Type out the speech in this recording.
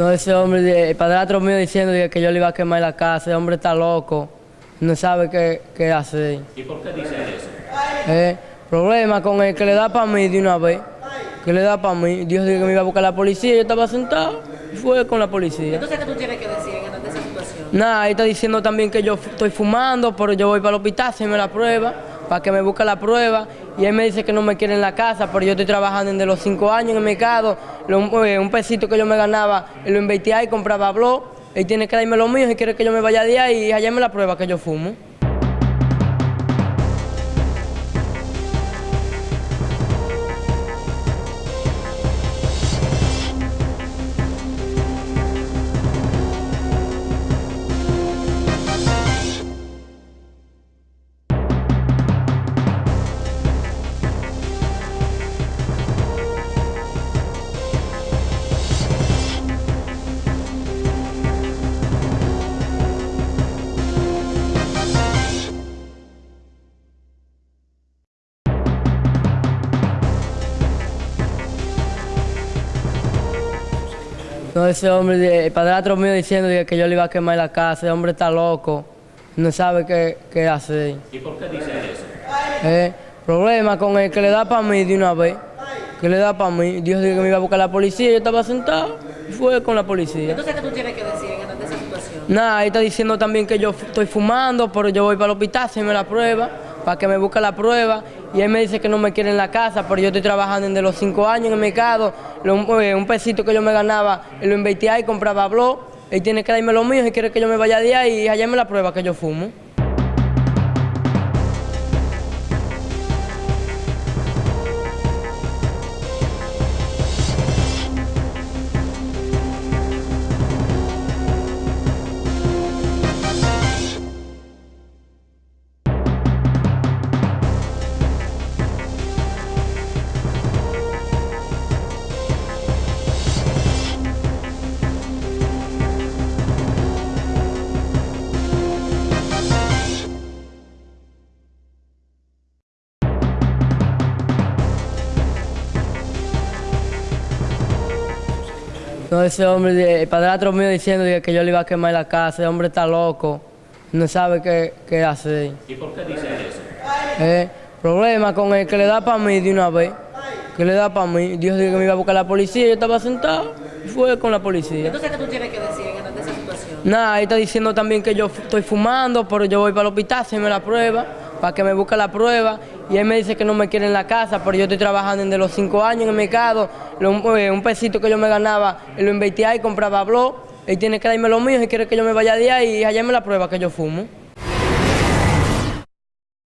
No, ese hombre, el padrastro mío diciendo que yo le iba a quemar la casa, ese hombre está loco, no sabe qué, qué hacer. ¿Y por qué dice eso? Eh, problema con el que le da para mí de una vez, que le da para mí. Dios dijo que me iba a buscar la policía, yo estaba sentado y fue con la policía. Entonces, ¿qué tú tienes que decir en esa situación? Nada, ahí está diciendo también que yo estoy fumando, pero yo voy para el hospital, hacerme la prueba, para que me busque la prueba. Y él me dice que no me quiere en la casa, pero yo estoy trabajando desde los cinco años en el mercado. Lo- eh, un pesito que yo me ganaba, lo invertía y compraba blog. Él tiene que darme lo mío y quiere que yo me vaya de ahí y hallarme la prueba que yo fumo. No, ese hombre, el padrastro mío diciendo que yo le iba a quemar la casa, ese hombre está loco, no sabe qué, qué hacer. ¿Y por qué dice eso? Eh, problema con el que le da para mí de una vez, que le da para mí. Dios dijo que me iba a buscar la policía, yo estaba sentado y fue con la policía. Entonces, ¿qué tú tienes que decir en esa situación? Nada, ahí está diciendo también que yo estoy fumando, pero yo voy para el hospital, hacerme la prueba, para que me busque la prueba. Y él me dice que no me quiere en la casa, pero yo estoy trabajando desde los cinco años en el mercado. Lo- eh, un pesito que yo me ganaba, lo invertía y compraba blog. Él tiene que darme lo mío y quiere que yo me vaya de ahí y hallarme la prueba que yo fumo. No, ese hombre, el padrastro mío diciendo que yo le iba a quemar la casa, ese hombre está loco, no sabe qué, qué hacer. ¿Y por qué dice eso? Eh, problema con el que le da para mí de una vez, que le da para mí. Dios dijo que me iba a buscar la policía, yo estaba sentado y fue con la policía. Entonces, ¿qué tú tienes que decir en esa situación? Nada, ahí está diciendo también que yo estoy fumando, pero yo voy para el hospital, hacerme la prueba, para que me busque la prueba. Y él me dice que no me quiere en la casa, pero yo estoy trabajando desde los cinco años en el mercado. Lo- eh, un pesito que yo me ganaba, lo invertía y compraba blog. Él tiene que darme lo mío y quiere que yo me vaya de ahí y hallarme la prueba que yo fumo.